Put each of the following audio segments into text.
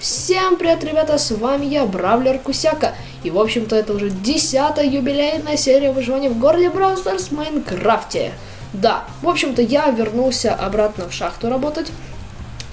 Всем привет, ребята, с вами я, Бравлер Кусяка. И, в общем-то, это уже десятая юбилейная серия выживания в городе Stars в Майнкрафте. Да, в общем-то, я вернулся обратно в шахту работать.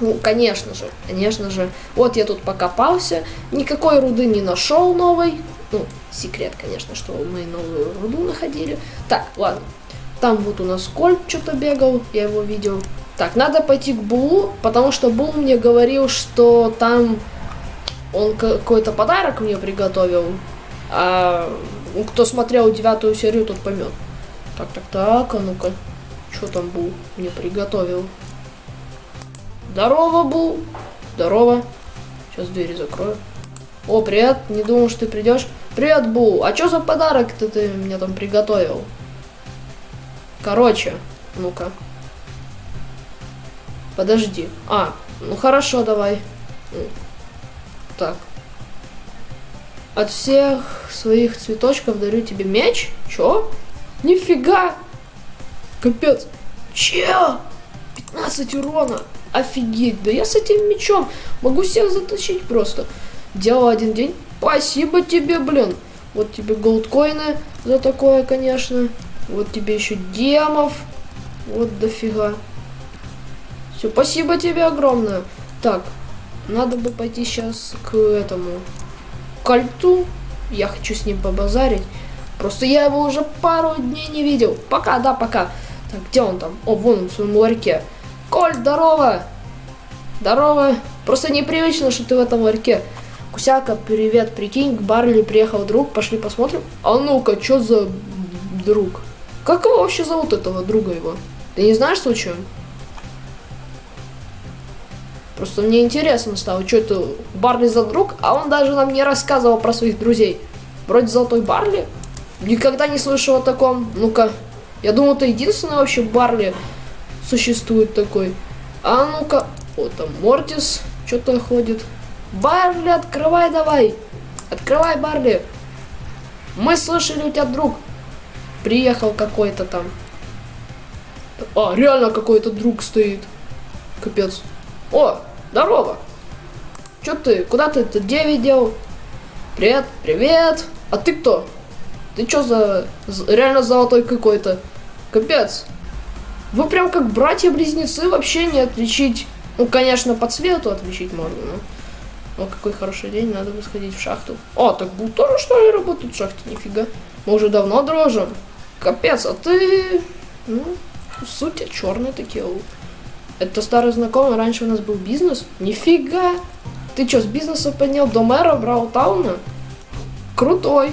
Ну, конечно же, конечно же. Вот я тут покопался, никакой руды не нашел новой. Ну, секрет, конечно, что мы новую руду находили. Так, ладно. Там вот у нас Кольт что-то бегал, я его видел. Так, надо пойти к Булу, потому что Бул мне говорил, что там он какой-то подарок мне приготовил. А кто смотрел девятую серию, тот поймет. Так, так, так, а ну-ка. Что там Бул мне приготовил? Здорово, Бул. Здорово. Сейчас двери закрою. О, привет. Не думал, что ты придешь. Привет, Бул. А что за подарок-то ты мне там приготовил? Короче, ну-ка. Подожди. А, ну хорошо, давай. Так. От всех своих цветочков дарю тебе меч? Чё? Нифига! Капец. Че? 15 урона. Офигеть. Да я с этим мечом могу всех затащить просто. Делал один день. Спасибо тебе, блин. Вот тебе голдкоины за такое, конечно. Вот тебе еще демов. Вот дофига. Все, спасибо тебе огромное. Так, надо бы пойти сейчас к этому кольту. Я хочу с ним побазарить. Просто я его уже пару дней не видел. Пока, да, пока. Так, где он там? О, вон он в своем ларьке. Коль, здорово! Здорово. Просто непривычно, что ты в этом ларьке. Кусяка, привет, прикинь, к Барли приехал друг, пошли посмотрим. А ну-ка, что за друг? Как его вообще зовут, этого друга его? Ты не знаешь случаем? Просто мне интересно стало, что это Барли за друг, а он даже нам не рассказывал про своих друзей. Вроде Золотой Барли. Никогда не слышал о таком. Ну-ка. Я думал, это единственный вообще Барли существует такой. А ну-ка. Вот там Мортис что-то ходит. Барли, открывай давай. Открывай, Барли. Мы слышали, у тебя друг приехал какой-то там. А, реально какой-то друг стоит. Капец. О, здорово. Чё ты? Куда ты? Ты где видел? Привет, привет. А ты кто? Ты чё за... Реально золотой какой-то. Капец. Вы прям как братья-близнецы вообще не отличить. Ну, конечно, по цвету отличить можно, но... О, какой хороший день, надо бы сходить в шахту. О, так был тоже, что ли, работать в шахте? Нифига. Мы уже давно дрожим. Капец, а ты... Ну, суть черные такие. Это старый знакомый, раньше у нас был бизнес. Нифига! Ты что, с бизнеса поднял до мэра Браутауна? Крутой.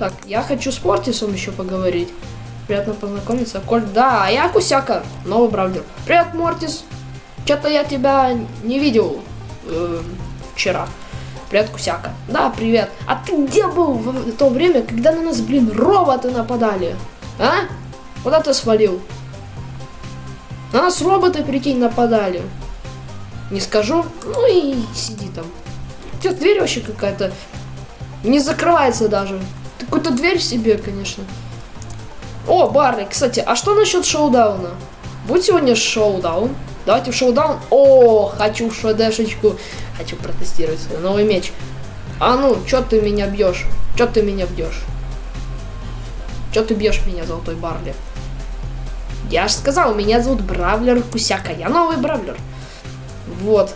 Так, я хочу с Мортисом еще поговорить. Приятно познакомиться. Коль, да, а я Кусяка, новый браузер. Привет, Мортис. Что-то я тебя не видел э, вчера. Привет, Кусяка. Да, привет. А ты где был в то время, когда на нас, блин, роботы нападали? А? Куда ты свалил? На нас роботы, прикинь, нападали. Не скажу. Ну и сиди там. Что, дверь вообще какая-то не закрывается даже. Какую-то дверь себе, конечно. О, Барли, кстати, а что насчет шоудауна? Будет сегодня шоудаун? Давайте в шоудаун. О, хочу шедешечку. Хочу протестировать свой новый меч. А ну, что ты меня бьешь? Что ты меня бьешь? Что ты бьешь меня, золотой Барли? Я же сказал, меня зовут Бравлер Кусяка. Я новый Бравлер. Вот.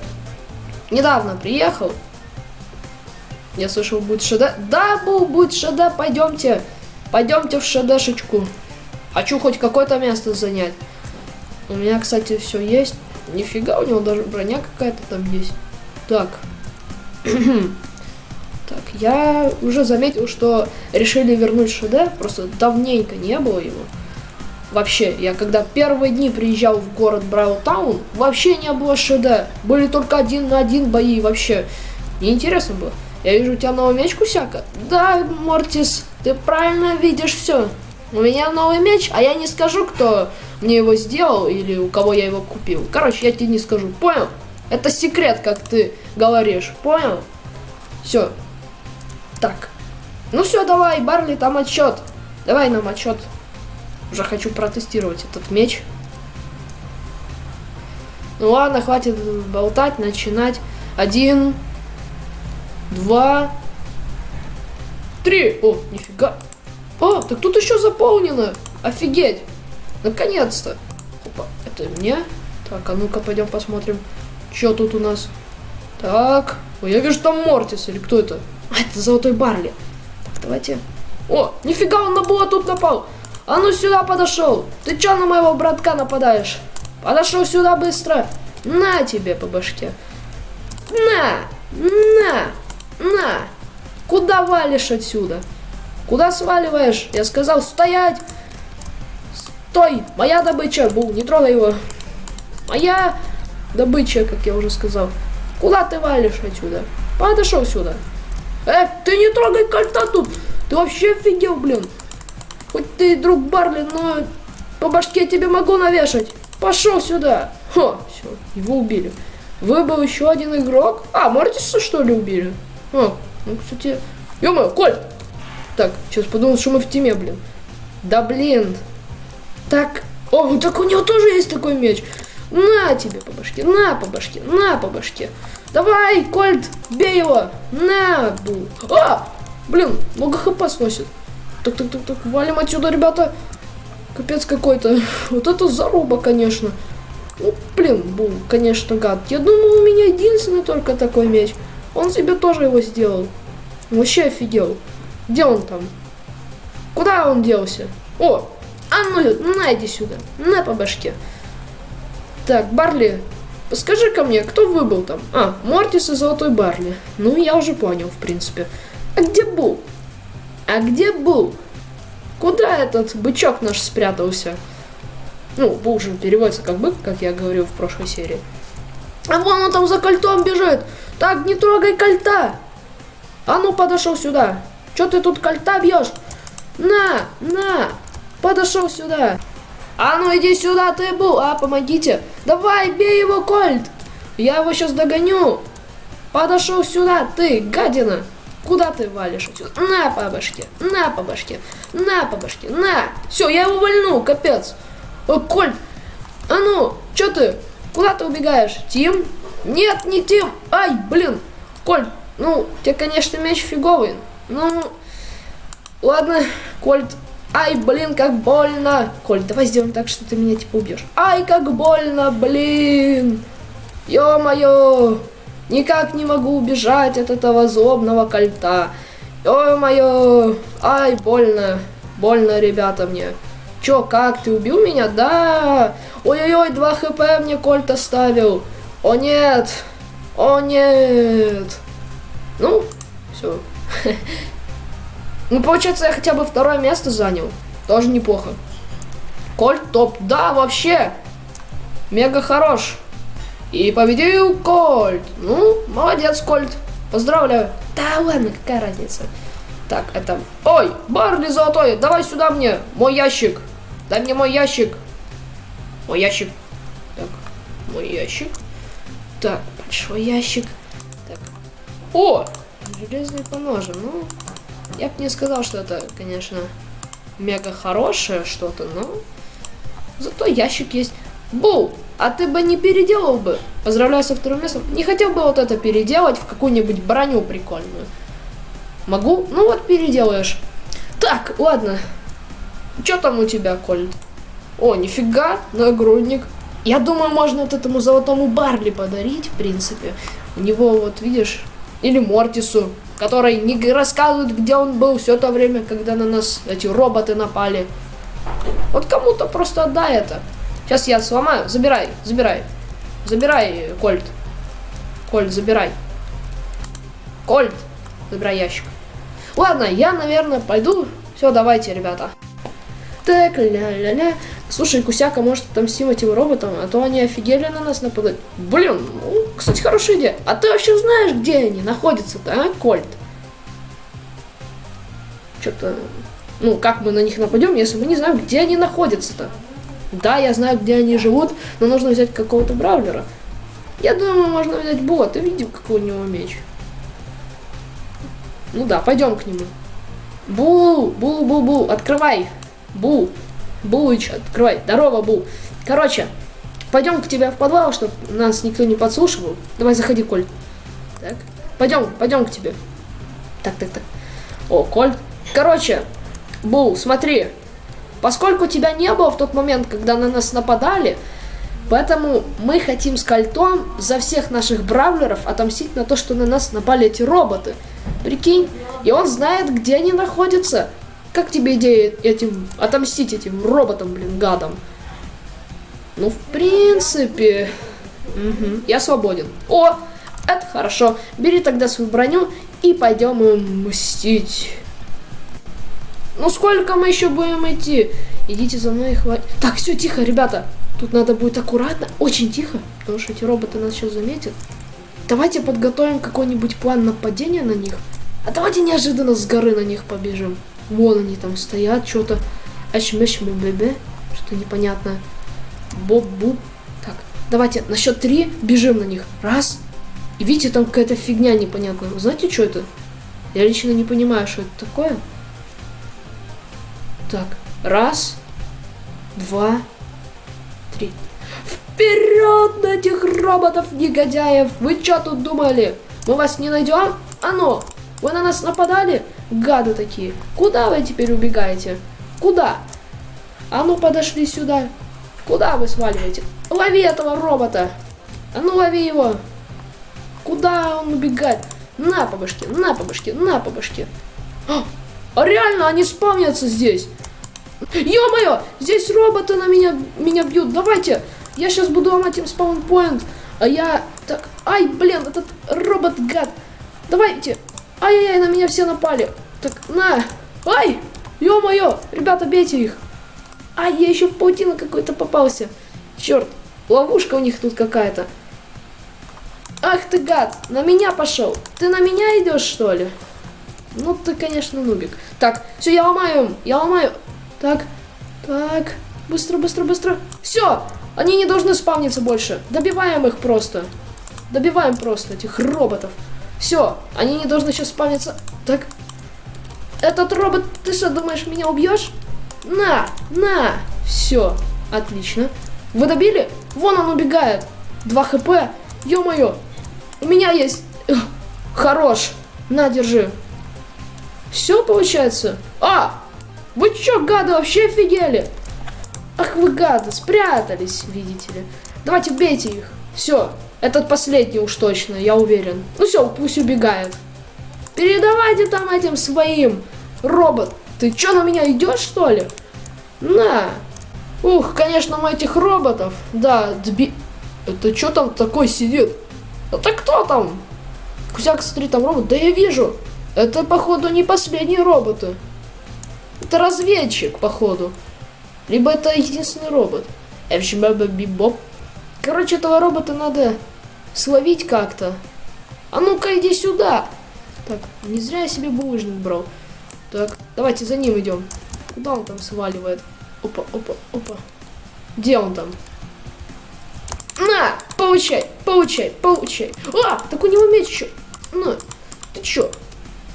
Недавно приехал. Я слышал, будет ШД. Да, был, будет ШД, пойдемте. Пойдемте в ШДшечку. Хочу хоть какое-то место занять. У меня, кстати, все есть. Нифига, у него даже броня какая-то там есть. Так. так, я уже заметил, что решили вернуть ШД. Просто давненько не было его. Вообще, я когда первые дни приезжал в город Браутаун, вообще не было ШД. Были только один на один бои вообще. Неинтересно было. Я вижу, у тебя новый меч, Кусяка? Да, Мортис, ты правильно видишь все. У меня новый меч, а я не скажу, кто мне его сделал или у кого я его купил. Короче, я тебе не скажу, понял? Это секрет, как ты говоришь, понял? Все. Так. Ну все, давай, Барли, там отчет. Давай нам отчет. Уже хочу протестировать этот меч. Ну ладно, хватит болтать, начинать. Один, два, три. О, нифига. О, так тут еще заполнено. Офигеть. Наконец-то. Опа, это мне? Так, а ну-ка пойдем посмотрим, что тут у нас. Так, Ой, я вижу там Мортис, или кто это? А, это Золотой Барли. Так, давайте. О, нифига, он на Була тут напал. А ну сюда подошел. Ты чё на моего братка нападаешь? Подошел сюда быстро. На тебе по башке. На, на, на. Куда валишь отсюда? Куда сваливаешь? Я сказал стоять. Стой, моя добыча. Бу, не трогай его. Моя добыча, как я уже сказал. Куда ты валишь отсюда? Подошел сюда. Э, ты не трогай кольта тут. Ты вообще офигел, блин. Хоть ты друг Барли, но по башке тебе могу навешать. Пошел сюда. Хо, все, его убили. Выбыл еще один игрок. А, Мортиса что ли убили? А, ну, кстати... ё Коль! Так, сейчас подумал, что мы в теме, блин. Да блин. Так, о, так у него тоже есть такой меч. На тебе по башке, на по башке, на по башке. Давай, Кольт, бей его. На, бу. А, блин, много хп сносит. Так, так, так, так, валим отсюда, ребята. Капец какой-то. Вот это заруба, конечно. Ну, блин, был, конечно, гад. Я думал, у меня единственный только такой меч. Он себе тоже его сделал. Вообще офигел. Где он там? Куда он делся? О, а ну, на, иди сюда. На по башке. Так, Барли, скажи ко мне, кто выбыл там? А, Мортис и Золотой Барли. Ну, я уже понял, в принципе. А где Бул? А где Бул? Куда этот бычок наш спрятался? Ну, Бул же переводится как бык, как я говорил в прошлой серии. А вон он там за кольтом бежит. Так, не трогай кольта. А ну, подошел сюда. Че ты тут кольта бьешь? На, на, подошел сюда. А ну иди сюда, ты был. А, помогите. Давай, бей его, Кольт. Я его сейчас догоню. Подошел сюда, ты, гадина. Куда ты валишь? На по башке, на по башке, на по башке, на. Все, я его вольну, капец. О, Кольт, а ну, что ты? Куда ты убегаешь? Тим? Нет, не Тим. Ай, блин. Кольт, ну, тебе, конечно, мяч фиговый. Ну, ладно, Кольт, Ай, блин, как больно. Коль, давай сделаем так, что ты меня типа убьешь. Ай, как больно, блин. Ё-моё. Никак не могу убежать от этого злобного кольта. Ё-моё. Ай, больно. Больно, ребята, мне. Чё, как, ты убил меня? Да. Ой-ой-ой, 2 хп мне кольт оставил. О, нет. О, нет. Ну, все. Ну, получается, я хотя бы второе место занял. Тоже неплохо. Кольт топ. Да, вообще. Мега хорош. И победил Кольт. Ну, молодец, Кольт. Поздравляю. Да ладно, какая разница. Так, это... Ой, Барли золотой, давай сюда мне. Мой ящик. Дай мне мой ящик. Мой ящик. Так, мой ящик. Так, большой ящик. Так. О, железный поножи. Ну, я бы не сказал, что это, конечно, мега хорошее что-то, но зато ящик есть. Бу, а ты бы не переделал бы? Поздравляю со вторым местом. Не хотел бы вот это переделать в какую-нибудь броню прикольную? Могу? Ну вот переделаешь. Так, ладно. Что там у тебя, Коль? О, нифига, нагрудник. Я думаю, можно вот этому золотому Барли подарить, в принципе. У него, вот видишь, или Мортису который не рассказывает, где он был все то время, когда на нас эти роботы напали. Вот кому-то просто отдай это. Сейчас я сломаю. Забирай, забирай. Забирай, Кольт. Кольт, забирай. Кольт, забирай ящик. Ладно, я, наверное, пойду. Все, давайте, ребята. Так, ля-ля-ля. Слушай, Кусяка, может, отомстим этим роботам, а то они офигели на нас нападать. Блин, ну, кстати, хорошая идея. А ты вообще знаешь, где они находятся-то, а, Кольт? Что-то... Ну, как мы на них нападем, если мы не знаем, где они находятся-то? Да, я знаю, где они живут, но нужно взять какого-то браулера. Я думаю, можно взять Була. Ты видел, какой у него меч? Ну да, пойдем к нему. Бул, бул, бул, бул, открывай. Бул, Булыч, открывай. Здорово, Бул. Короче, пойдем к тебе в подвал, чтобы нас никто не подслушивал. Давай, заходи, Коль. Так. пойдем, пойдем к тебе. Так, так, так. О, Кольт. Короче, Бул, смотри. Поскольку тебя не было в тот момент, когда на нас нападали, поэтому мы хотим с Кольтом за всех наших бравлеров отомстить на то, что на нас напали эти роботы. Прикинь, и он знает, где они находятся. Как тебе идея этим отомстить этим роботам, блин, гадам? Ну, в принципе, угу, я свободен. О, это хорошо. Бери тогда свою броню и пойдем им мстить. Ну сколько мы еще будем идти? Идите за мной и хватит. Так, все, тихо, ребята. Тут надо будет аккуратно, очень тихо, потому что эти роботы нас сейчас заметят. Давайте подготовим какой-нибудь план нападения на них. А давайте неожиданно с горы на них побежим. Вон они там стоят, что-то. бебе, что непонятно. Боб-буб. Так, давайте на счет три бежим на них. Раз. И видите, там какая-то фигня непонятная. Знаете, что это? Я лично не понимаю, что это такое. Так, раз, два, три. Вперед на этих роботов, негодяев! Вы что тут думали? Мы вас не найдем? А ну, вы на нас нападали? Гады такие. Куда вы теперь убегаете? Куда? А ну, подошли сюда. Куда вы сваливаете? Лови этого робота. А ну, лови его. Куда он убегает? На по башке, на по башке, на по башке. А, а реально, они спавнятся здесь. Ё-моё, здесь роботы на меня, меня бьют. Давайте, я сейчас буду ломать им спаунпоинт. А я... Так, ай, блин, этот робот-гад. Давайте. Ай-яй-яй, на меня все напали. Так, на. Ай, ё-моё, ребята, бейте их. Ай, я еще в паутину какой-то попался. Черт, ловушка у них тут какая-то. Ах ты гад, на меня пошел. Ты на меня идешь, что ли? Ну, ты, конечно, нубик. Так, все, я ломаю, я ломаю. Так, так, быстро, быстро, быстро. Все, они не должны спавниться больше. Добиваем их просто. Добиваем просто этих роботов. Все, они не должны сейчас спавниться. Так, этот робот, ты что, думаешь, меня убьешь? На, на. Все, отлично. Вы добили? Вон он убегает. 2 хп. Ё-моё. У меня есть... Хорош. На, держи. Все получается? А, вы чё, гады, вообще офигели? Ах вы гады, спрятались, видите ли. Давайте бейте их. Все, этот последний уж точно, я уверен. Ну все, пусть убегает. Передавайте там этим своим. Робот, ты чё на меня идешь, что ли? На. Ух, конечно, мы этих роботов. Да, дби... Это что там такой сидит? Это кто там? Кузяк, смотри, там робот. Да я вижу. Это, походу, не последние роботы. Это разведчик, походу. Либо это единственный робот. Бибоп. Короче, этого робота надо словить как-то. А ну-ка, иди сюда. Так, не зря я себе булыжник брал. Давайте за ним идем. Куда он там сваливает? Опа, опа, опа. Где он там? На, получай, получай, получай. А, так у него меч еще. На, ты чё?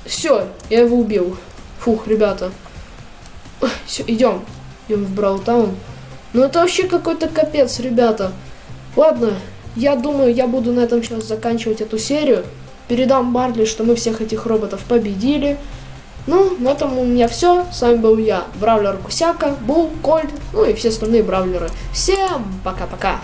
Все, я его убил. Фух, ребята. Все, идем. Идем в Браутаун. Ну это вообще какой-то капец, ребята. Ладно, я думаю, я буду на этом сейчас заканчивать эту серию. Передам Барли, что мы всех этих роботов победили. Ну, на этом у меня все. С вами был я, Бравлер Кусяка, Бул, Кольт, ну и все остальные бравлеры. Всем пока-пока.